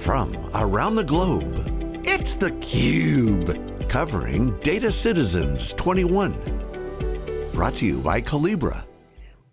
from around the globe, it's theCUBE, covering Data Citizens 21. Brought to you by Collibra.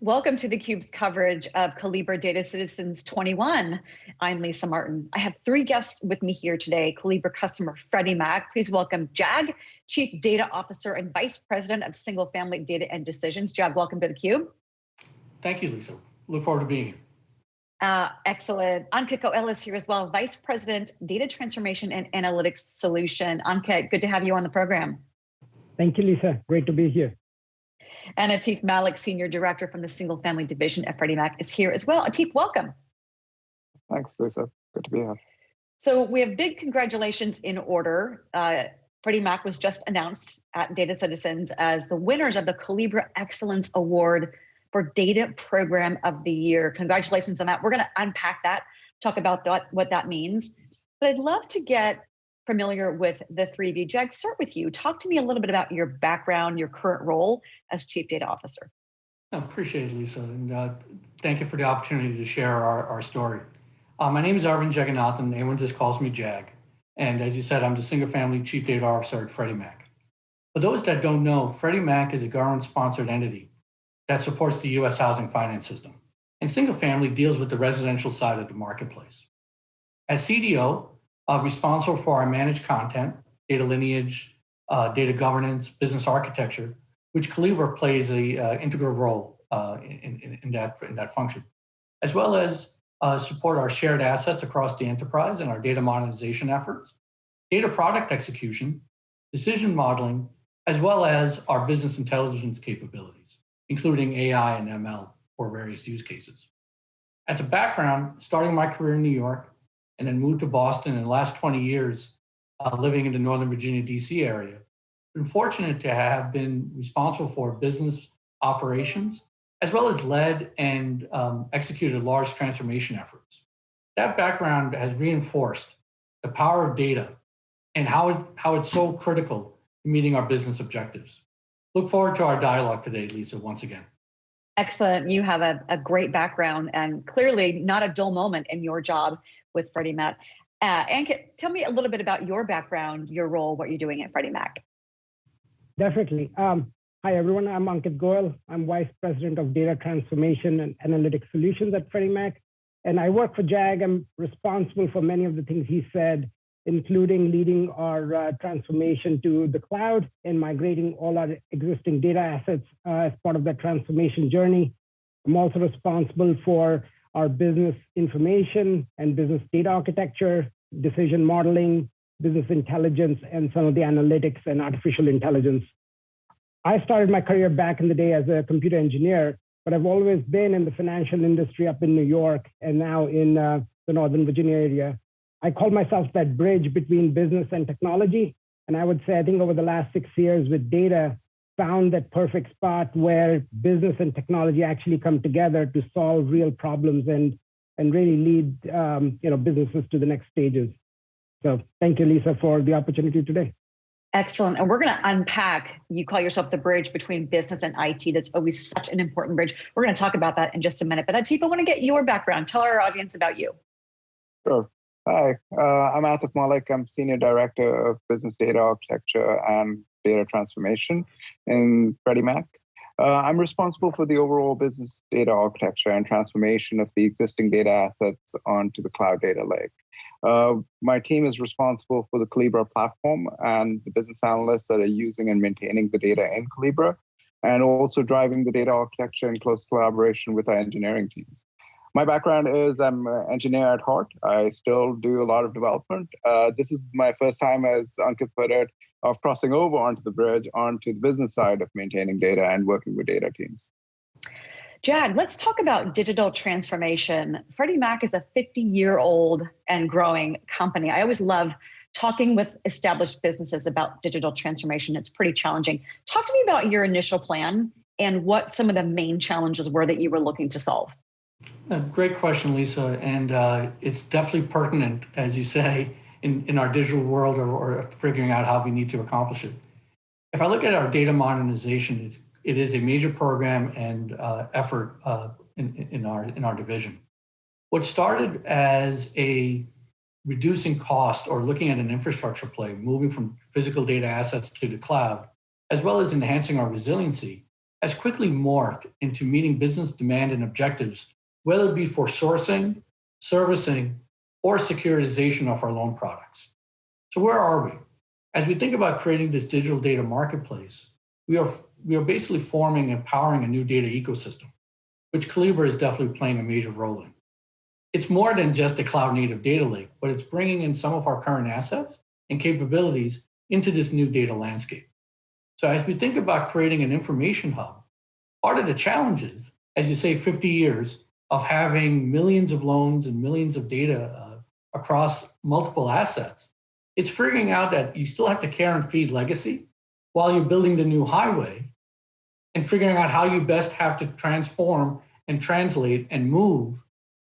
Welcome to theCUBE's coverage of Collibra Data Citizens 21. I'm Lisa Martin. I have three guests with me here today. Collibra customer Freddie Mac. Please welcome Jag, Chief Data Officer and Vice President of Single Family Data and Decisions. Jag, welcome to theCUBE. Thank you, Lisa. Look forward to being here. Uh, excellent. Ankit Goel is here as well, Vice President, Data Transformation and Analytics Solution. Ankit, good to have you on the program. Thank you, Lisa. Great to be here. And Atif Malik, Senior Director from the Single Family Division at Freddie Mac is here as well. Atif, welcome. Thanks, Lisa. Good to be here. So we have big congratulations in order. Uh, Freddie Mac was just announced at Data Citizens as the winners of the Collibra Excellence Award for Data Program of the Year. Congratulations on that. We're going to unpack that, talk about that, what that means. But I'd love to get familiar with the three of you. Jag, start with you. Talk to me a little bit about your background, your current role as Chief Data Officer. I appreciate it, Lisa, and uh, thank you for the opportunity to share our, our story. Uh, my name is Arvind Jagannathan. Everyone just calls me Jag. And as you said, I'm the single family Chief Data Officer at Freddie Mac. For those that don't know, Freddie Mac is a government-sponsored entity that supports the US housing finance system. And single family deals with the residential side of the marketplace. As CDO, uh, responsible for our managed content, data lineage, uh, data governance, business architecture, which Collibra plays a uh, integral role uh, in, in, in, that, in that function, as well as uh, support our shared assets across the enterprise and our data modernization efforts, data product execution, decision modeling, as well as our business intelligence capabilities including AI and ML for various use cases. As a background, starting my career in New York and then moved to Boston in the last 20 years, uh, living in the Northern Virginia, DC area, been fortunate to have been responsible for business operations, as well as led and um, executed large transformation efforts. That background has reinforced the power of data and how, it, how it's so critical to meeting our business objectives. Look forward to our dialogue today, Lisa, once again. Excellent. You have a, a great background and clearly not a dull moment in your job with Freddie Mac. Uh, Ankit, tell me a little bit about your background, your role, what you're doing at Freddie Mac. Definitely. Um, hi, everyone. I'm Ankit Goel. I'm Vice President of Data Transformation and Analytics Solutions at Freddie Mac. And I work for JAG. I'm responsible for many of the things he said including leading our uh, transformation to the cloud and migrating all our existing data assets uh, as part of that transformation journey. I'm also responsible for our business information and business data architecture, decision modeling, business intelligence, and some of the analytics and artificial intelligence. I started my career back in the day as a computer engineer, but I've always been in the financial industry up in New York and now in uh, the Northern Virginia area. I call myself that bridge between business and technology. And I would say, I think over the last six years with data, found that perfect spot where business and technology actually come together to solve real problems and, and really lead um, you know, businesses to the next stages. So thank you, Lisa, for the opportunity today. Excellent. And we're going to unpack, you call yourself the bridge between business and IT. That's always such an important bridge. We're going to talk about that in just a minute. But Atif, I want to get your background. Tell our audience about you. Sure. Hi, uh, I'm Atif Malik. I'm Senior Director of Business Data Architecture and Data Transformation in Freddie Mac. Uh, I'm responsible for the overall business data architecture and transformation of the existing data assets onto the cloud data lake. Uh, my team is responsible for the Collibra platform and the business analysts that are using and maintaining the data in Collibra, and also driving the data architecture in close collaboration with our engineering teams my background is I'm an engineer at heart. I still do a lot of development. Uh, this is my first time, as Ankit put it, of crossing over onto the bridge, onto the business side of maintaining data and working with data teams. Jag, let's talk about digital transformation. Freddie Mac is a 50 year old and growing company. I always love talking with established businesses about digital transformation. It's pretty challenging. Talk to me about your initial plan and what some of the main challenges were that you were looking to solve. A great question, Lisa, and uh, it's definitely pertinent, as you say, in, in our digital world or, or, figuring out how we need to accomplish it. If I look at our data modernization, it's, it is a major program and uh, effort uh, in, in, our, in our division. What started as a reducing cost or looking at an infrastructure play, moving from physical data assets to the cloud, as well as enhancing our resiliency, has quickly morphed into meeting business demand and objectives, whether it be for sourcing, servicing, or securitization of our loan products. So where are we? As we think about creating this digital data marketplace, we are, we are basically forming and powering a new data ecosystem, which Collibra is definitely playing a major role in. It's more than just a cloud native data lake, but it's bringing in some of our current assets and capabilities into this new data landscape. So as we think about creating an information hub, part of the challenges, as you say, 50 years of having millions of loans and millions of data uh, across multiple assets, it's figuring out that you still have to care and feed legacy while you're building the new highway and figuring out how you best have to transform and translate and move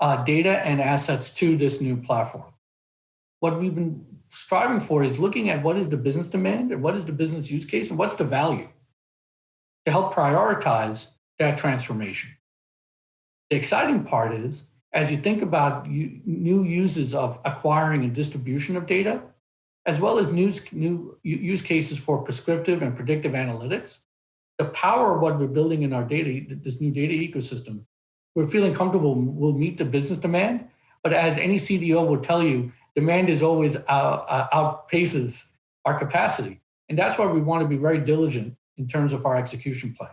uh, data and assets to this new platform. What we've been striving for is looking at what is the business demand and what is the business use case and what's the value to help prioritize that transformation. The exciting part is, as you think about new uses of acquiring and distribution of data, as well as new, new use cases for prescriptive and predictive analytics, the power of what we're building in our data, this new data ecosystem, we're feeling comfortable we'll meet the business demand. But as any CDO will tell you, demand is always out, uh, outpaces our capacity. And that's why we want to be very diligent in terms of our execution plan.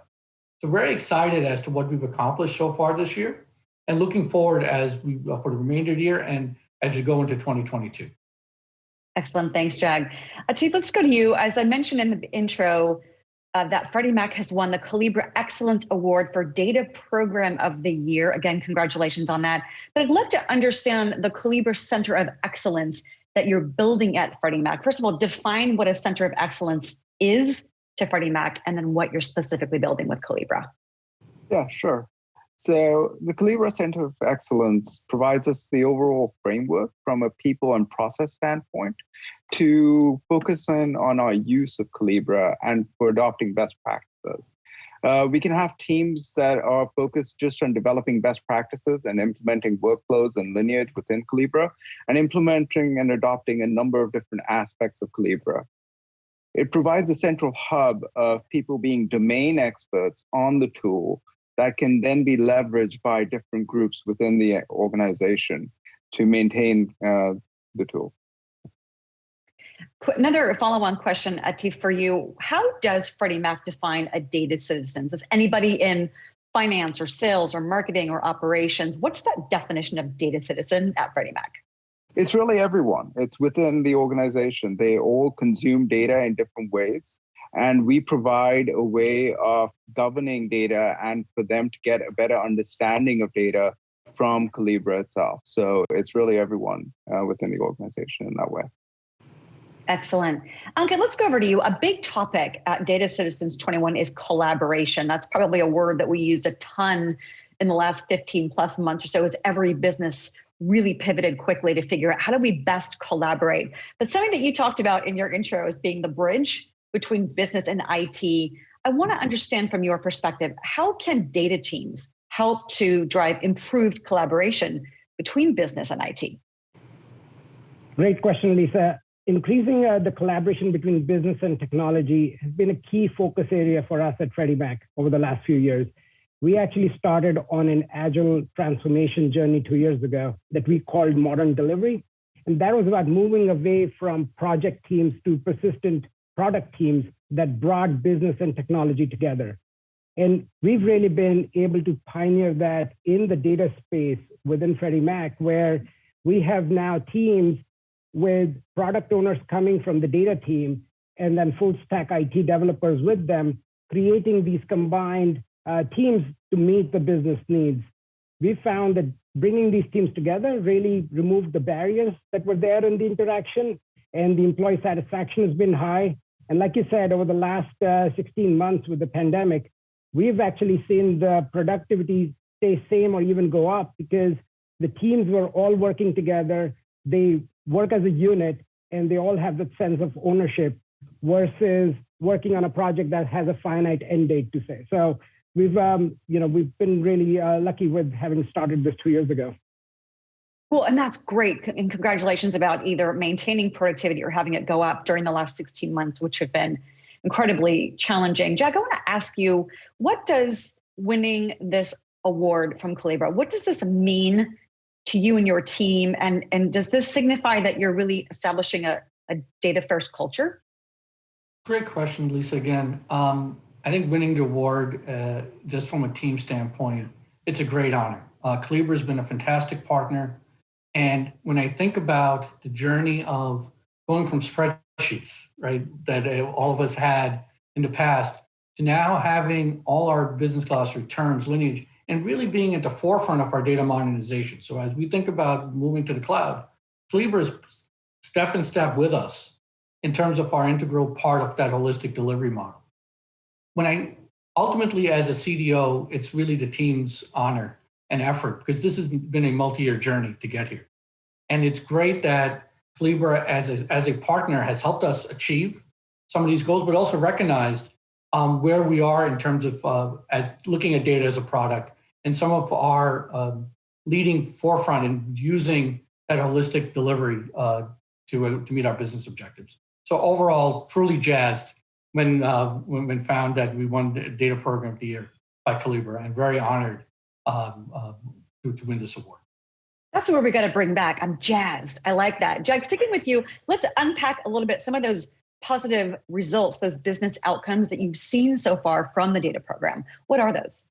So very excited as to what we've accomplished so far this year and looking forward as we uh, for the remainder of the year and as we go into 2022. Excellent. Thanks, Jag. Atif, let's go to you. As I mentioned in the intro, uh, that Freddie Mac has won the Collibra Excellence Award for Data Program of the Year. Again, congratulations on that. But I'd love to understand the Collibra Center of Excellence that you're building at Freddie Mac. First of all, define what a Center of Excellence is to Freddie Mac, and then what you're specifically building with Collibra. Yeah, sure. So the Collibra Center of Excellence provides us the overall framework from a people and process standpoint to focus in on our use of Collibra and for adopting best practices. Uh, we can have teams that are focused just on developing best practices and implementing workflows and lineage within Collibra and implementing and adopting a number of different aspects of Collibra. It provides a central hub of people being domain experts on the tool that can then be leveraged by different groups within the organization to maintain uh, the tool. Another follow-on question, Atif, for you. How does Freddie Mac define a data citizen? Is anybody in finance or sales or marketing or operations? What's that definition of data citizen at Freddie Mac? It's really everyone. It's within the organization. They all consume data in different ways. And we provide a way of governing data and for them to get a better understanding of data from Collibra itself. So it's really everyone uh, within the organization in that way. Excellent. Ankit, let's go over to you. A big topic at Data Citizens 21 is collaboration. That's probably a word that we used a ton in the last 15 plus months or so as every business really pivoted quickly to figure out how do we best collaborate. But something that you talked about in your intro is being the bridge between business and IT. I want to understand from your perspective, how can data teams help to drive improved collaboration between business and IT? Great question, Lisa. Increasing uh, the collaboration between business and technology has been a key focus area for us at Freddie Mac over the last few years. We actually started on an agile transformation journey two years ago that we called Modern Delivery. And that was about moving away from project teams to persistent product teams that brought business and technology together. And we've really been able to pioneer that in the data space within Freddie Mac, where we have now teams with product owners coming from the data team and then full stack IT developers with them, creating these combined uh, teams to meet the business needs. We found that bringing these teams together really removed the barriers that were there in the interaction, and the employee satisfaction has been high. And like you said, over the last uh, 16 months with the pandemic, we've actually seen the productivity stay same or even go up because the teams were all working together. They work as a unit and they all have that sense of ownership versus working on a project that has a finite end date to say. So we've, um, you know, we've been really uh, lucky with having started this two years ago. Well, and that's great. And congratulations about either maintaining productivity or having it go up during the last 16 months, which have been incredibly challenging. Jag, I want to ask you, what does winning this award from Collibra, what does this mean to you and your team? And, and does this signify that you're really establishing a, a data first culture? Great question, Lisa, again. Um, I think winning the award, uh, just from a team standpoint, it's a great honor. Uh, has been a fantastic partner. And when I think about the journey of going from spreadsheets, right, that uh, all of us had in the past, to now having all our business class returns, lineage, and really being at the forefront of our data modernization. So as we think about moving to the cloud, Collibra is step in step with us in terms of our integral part of that holistic delivery model. When I ultimately as a CDO, it's really the team's honor and effort because this has been a multi-year journey to get here. And it's great that Collibra as a, as a partner has helped us achieve some of these goals, but also recognized um, where we are in terms of uh, as looking at data as a product and some of our um, leading forefront in using that holistic delivery uh, to, uh, to meet our business objectives. So overall, truly jazzed when, uh, when, when found that we won the Data Program of the Year by Collibra and very honored um, uh, to, to win this award. That's where we got to bring back. I'm jazzed. I like that. Jag, sticking with you, let's unpack a little bit some of those positive results, those business outcomes that you've seen so far from the data program. What are those?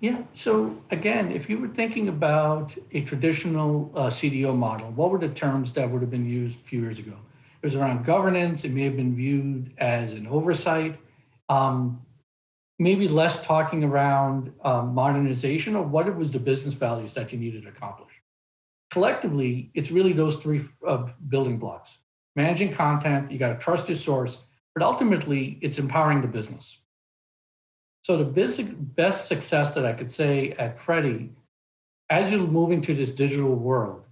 Yeah, so again, if you were thinking about a traditional uh, CDO model, what were the terms that would have been used a few years ago? It was around governance. It may have been viewed as an oversight. Um, maybe less talking around um, modernization or what it was the business values that you needed to accomplish. Collectively, it's really those three uh, building blocks. Managing content, you got to trust your source, but ultimately it's empowering the business. So the best success that I could say at Freddie, as you're moving to this digital world,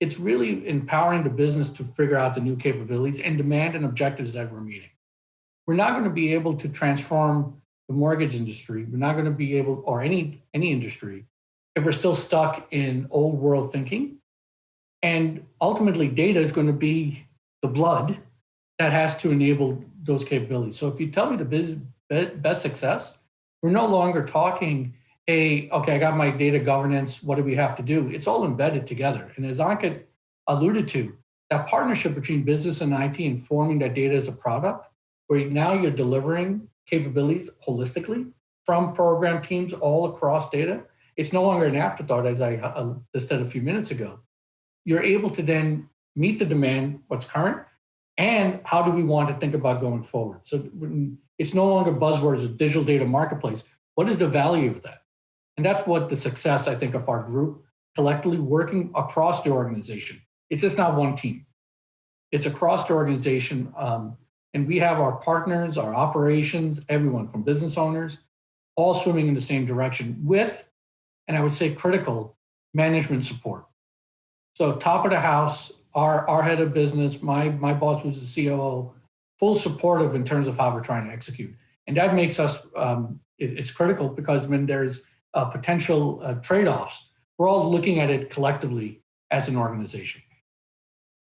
it's really empowering the business to figure out the new capabilities and demand and objectives that we're meeting. We're not going to be able to transform the mortgage industry. We're not going to be able, or any, any industry, if we're still stuck in old world thinking. And ultimately, data is going to be the blood that has to enable those capabilities. So if you tell me the best success, we're no longer talking, hey, okay, I got my data governance. What do we have to do? It's all embedded together. And as Ankit alluded to, that partnership between business and IT and forming that data as a product, where now you're delivering capabilities holistically from program teams all across data. It's no longer an afterthought, as I uh, said a few minutes ago. You're able to then meet the demand, what's current, and how do we want to think about going forward. So it's no longer buzzwords of digital data marketplace. What is the value of that? And that's what the success, I think, of our group collectively working across the organization. It's just not one team. It's across the organization. Um, and we have our partners, our operations, everyone from business owners, all swimming in the same direction with, and I would say critical, management support. So top of the house, our, our head of business, my, my boss was the COO, full supportive in terms of how we're trying to execute. And that makes us, um, it, it's critical because when there's uh, potential uh, trade-offs, we're all looking at it collectively as an organization.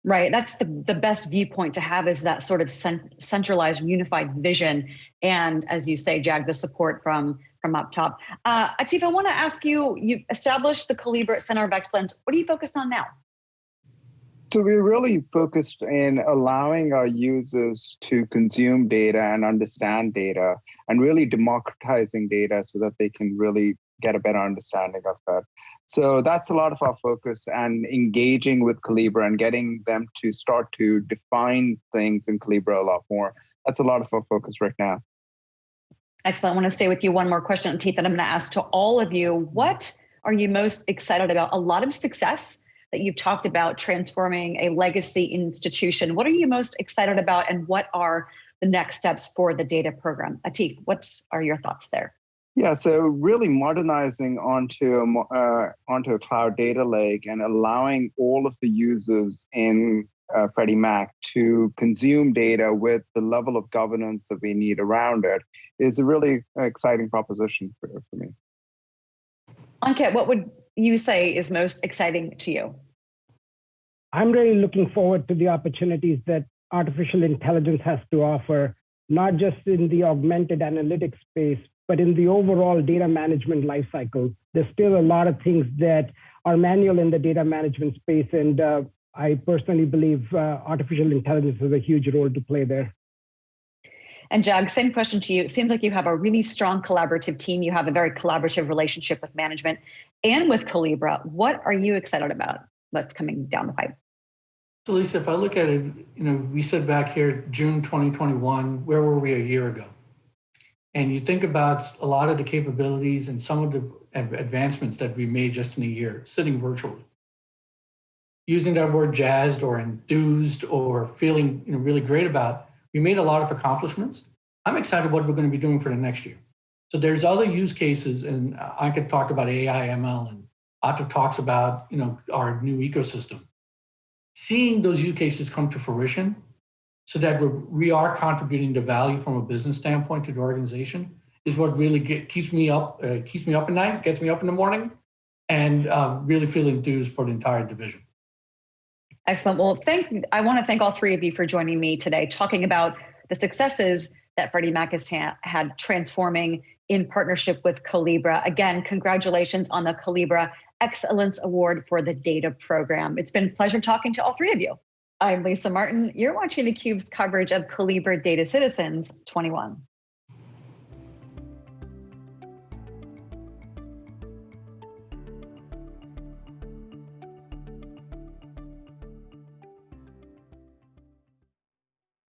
Right. That's the, the best viewpoint to have is that sort of centralized, unified vision. And as you say, Jag, the support from, from up top. Uh, Atif, I want to ask you, you've established the Collibra Center of Excellence. What are you focused on now? So we're really focused in allowing our users to consume data and understand data and really democratizing data so that they can really get a better understanding of that. So that's a lot of our focus and engaging with Collibra and getting them to start to define things in Collibra a lot more. That's a lot of our focus right now. Excellent. I want to stay with you one more question, Atif, that I'm going to ask to all of you. What are you most excited about? A lot of success that you've talked about transforming a legacy institution. What are you most excited about, and what are the next steps for the data program? Atif, what are your thoughts there? Yeah, so really modernizing onto a, uh, onto a cloud data lake and allowing all of the users in uh, Freddie Mac to consume data with the level of governance that we need around it is a really exciting proposition for, for me. Ankit, what would you say is most exciting to you? I'm really looking forward to the opportunities that artificial intelligence has to offer, not just in the augmented analytics space, but in the overall data management lifecycle. There's still a lot of things that are manual in the data management space, and uh, I personally believe uh, artificial intelligence has a huge role to play there. And Jag, same question to you. It seems like you have a really strong collaborative team. You have a very collaborative relationship with management and with Collibra. What are you excited about that's coming down the pipe? So Lisa, if I look at it, you know, we said back here, June 2021, where were we a year ago? And you think about a lot of the capabilities and some of the advancements that we made just in a year, sitting virtually. Using that word jazzed or enthused or feeling you know, really great about, we made a lot of accomplishments. I'm excited what we're going to be doing for the next year. So there's other use cases, and I could talk about AI, ML, and Atif talks about you know our new ecosystem seeing those use cases come to fruition so that we are contributing the value from a business standpoint to the organization is what really get, keeps me up, uh, keeps me up at night, gets me up in the morning, and uh, really feel enthused for the entire division. Excellent. Well, thank. I want to thank all three of you for joining me today, talking about the successes that Freddie Mac has ha- had transforming in partnership with Collibra. Again, congratulations on the Collibra Excellence Award for the Data Program. It's been a pleasure talking to all three of you. I'm Lisa Martin. You're watching theCUBE's coverage of Collibra Data Citizens 21.